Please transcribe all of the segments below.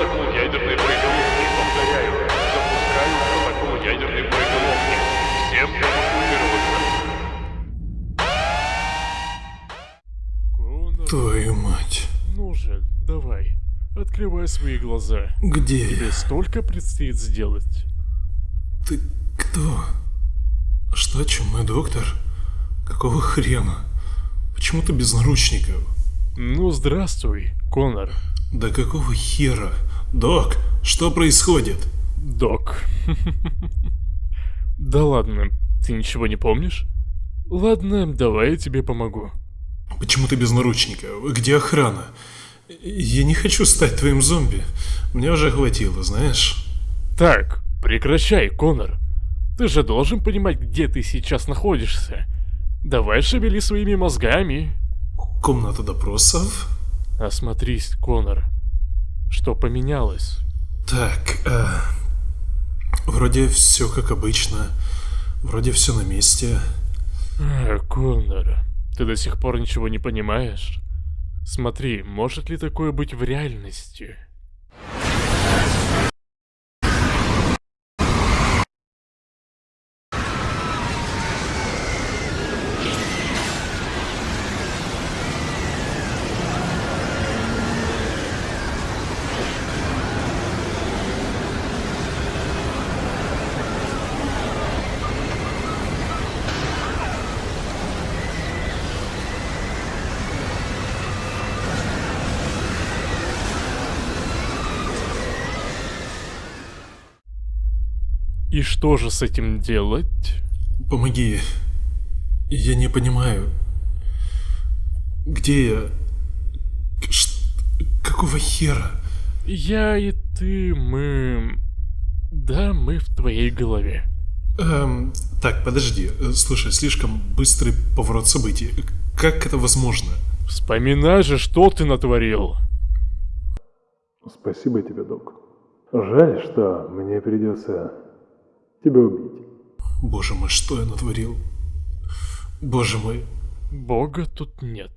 протокол ядерной боеголовки. Повторяю, запускаю протокол ядерной боеголовки. Всем эвакуироваться. Твою мать. ну же, давай, открывай свои глаза. Где Тебе я? столько предстоит сделать. Ты кто? Что, чумной доктор? Какого хрена? Почему ты без наручников? Ну, здравствуй, Конор. Да какого хера? Док, что происходит? Док. Да ладно, ты ничего не помнишь? Ладно, давай я тебе помогу. Почему ты без наручников? Где охрана? Я не хочу стать твоим зомби. Мне уже хватило, знаешь? Так, прекращай, Конор. Ты же должен понимать, где ты сейчас находишься. Давай шевели своими мозгами. Комната допросов? Осмотрись, Конор. Что поменялось? Так, э, вроде все как обычно. Вроде все на месте. А, Конор, ты до сих пор ничего не понимаешь? Смотри, может ли такое быть в реальности? И что же с этим делать? Помоги. Я не понимаю. Где я? Ш- Какого хера? Я и ты, мы... Да, мы в твоей голове. Эм, так, подожди. Слушай, слишком быстрый поворот событий. Как это возможно? Вспоминай же, что ты натворил. Спасибо тебе, док. Жаль, что мне придется тебя убить. Боже мой, что я натворил? Боже мой. Бога тут нет.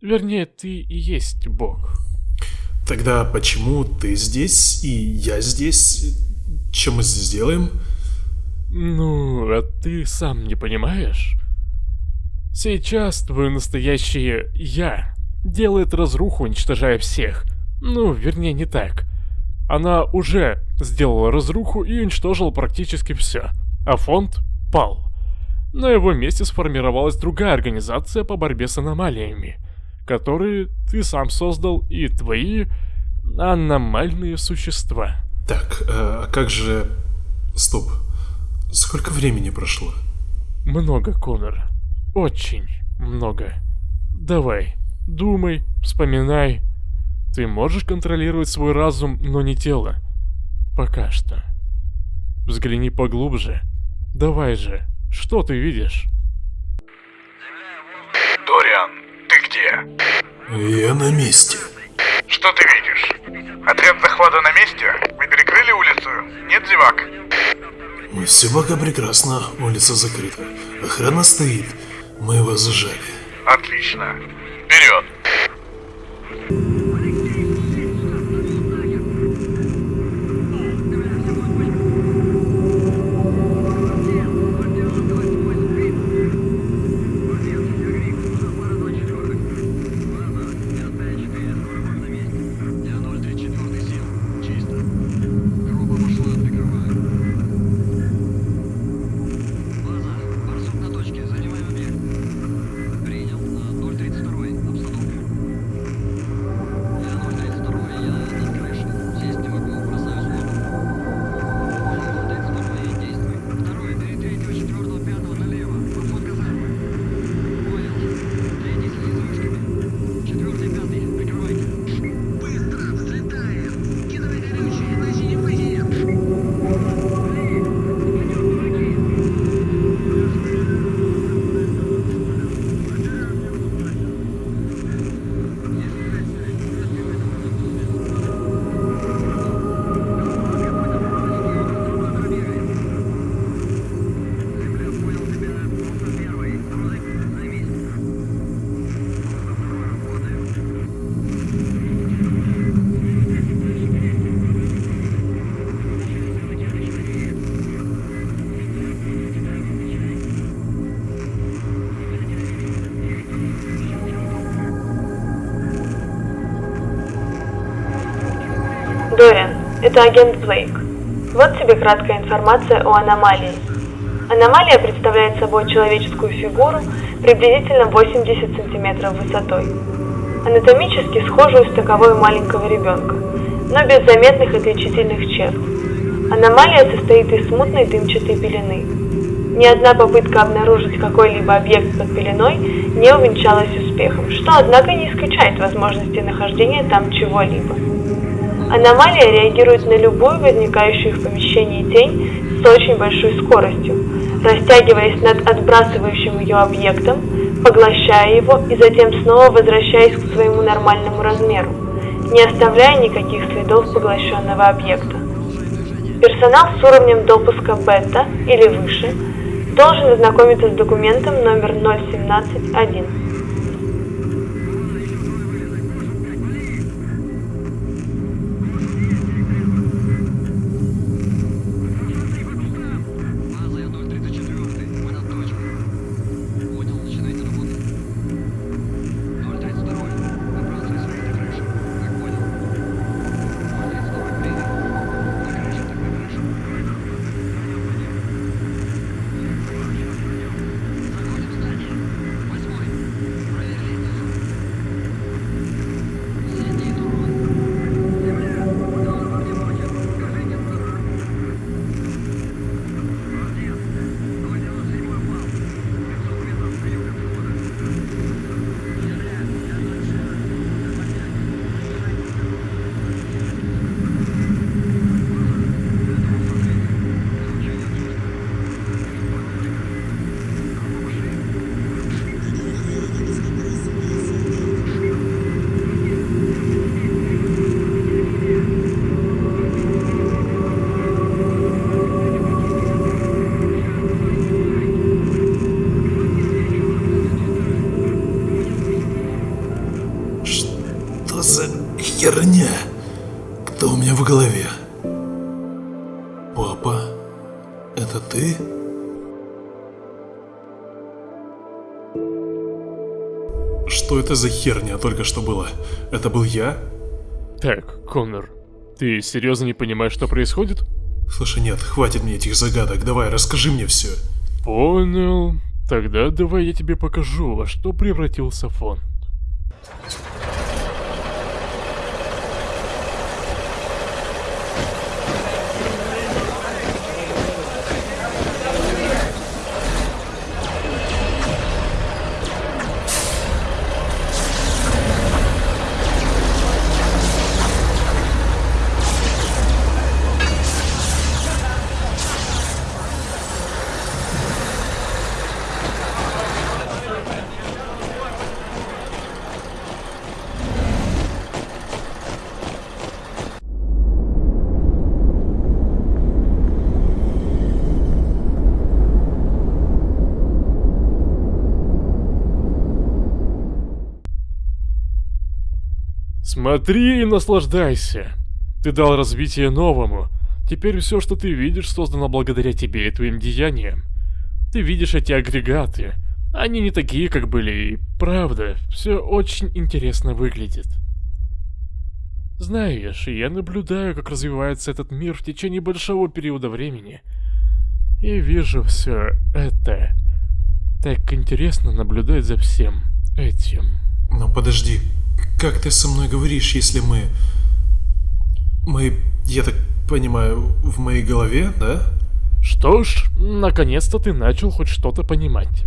Вернее, ты и есть Бог. Тогда почему ты здесь и я здесь? Чем мы здесь делаем? Ну, а ты сам не понимаешь? Сейчас твое настоящее «я» делает разруху, уничтожая всех. Ну, вернее, не так. Она уже сделала разруху и уничтожила практически все. А фонд пал. На его месте сформировалась другая организация по борьбе с аномалиями, которые ты сам создал и твои аномальные существа. Так, э, а как же... Стоп. Сколько времени прошло? Много, Конор. Очень много. Давай, думай, вспоминай. Ты можешь контролировать свой разум, но не тело. Пока что. Взгляни поглубже. Давай же, что ты видишь? Дориан, ты где? Я на месте. Что ты видишь? Отряд захвата на месте? Вы перекрыли улицу? Нет зевак? Все пока прекрасно, улица закрыта. Охрана стоит. Мы его зажали. Отлично. Вперед! Это агент Блейк. Вот тебе краткая информация о аномалии. Аномалия представляет собой человеческую фигуру приблизительно 80 сантиметров высотой. Анатомически схожую с таковой маленького ребенка, но без заметных отличительных черт. Аномалия состоит из смутной дымчатой пелены. Ни одна попытка обнаружить какой-либо объект под пеленой не увенчалась успехом, что, однако, не исключает возможности нахождения там чего-либо. Аномалия реагирует на любую возникающую в помещении тень с очень большой скоростью, растягиваясь над отбрасывающим ее объектом, поглощая его и затем снова возвращаясь к своему нормальному размеру, не оставляя никаких следов поглощенного объекта. Персонал с уровнем допуска бета или выше должен ознакомиться с документом номер 0171. Херня? Кто у меня в голове? Папа? Это ты? Что это за херня только что было? Это был я? Так, Коннор, ты серьезно не понимаешь, что происходит? Слушай, нет, хватит мне этих загадок, давай, расскажи мне все. Понял. Тогда давай я тебе покажу, во что превратился фон. Смотри и наслаждайся. Ты дал развитие новому. Теперь все, что ты видишь, создано благодаря тебе и твоим деяниям. Ты видишь эти агрегаты. Они не такие, как были, и правда, все очень интересно выглядит. Знаешь, я наблюдаю, как развивается этот мир в течение большого периода времени. И вижу все это. Так интересно наблюдать за всем этим. Но подожди, как ты со мной говоришь, если мы... Мы, я так понимаю, в моей голове, да? Что ж, наконец-то ты начал хоть что-то понимать.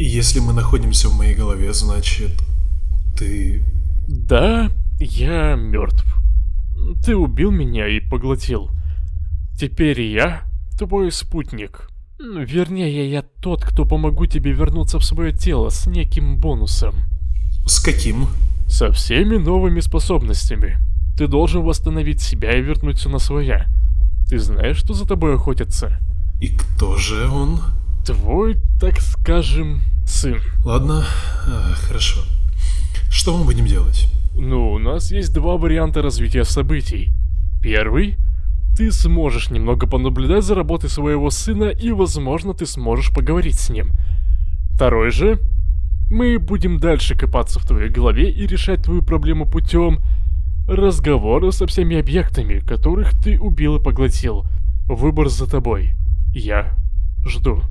И если мы находимся в моей голове, значит... Ты... Да, я мертв. Ты убил меня и поглотил. Теперь я твой спутник. Вернее, я тот, кто помогу тебе вернуться в свое тело с неким бонусом. С каким? Со всеми новыми способностями. Ты должен восстановить себя и вернуть все на своя. Ты знаешь, что за тобой охотятся? И кто же он? Твой, так скажем, сын. Ладно, а, хорошо. Что мы будем делать? Ну, у нас есть два варианта развития событий. Первый ты сможешь немного понаблюдать за работой своего сына и, возможно, ты сможешь поговорить с ним. Второй же, мы будем дальше копаться в твоей голове и решать твою проблему путем Разговоры со всеми объектами, которых ты убил и поглотил. Выбор за тобой. Я жду.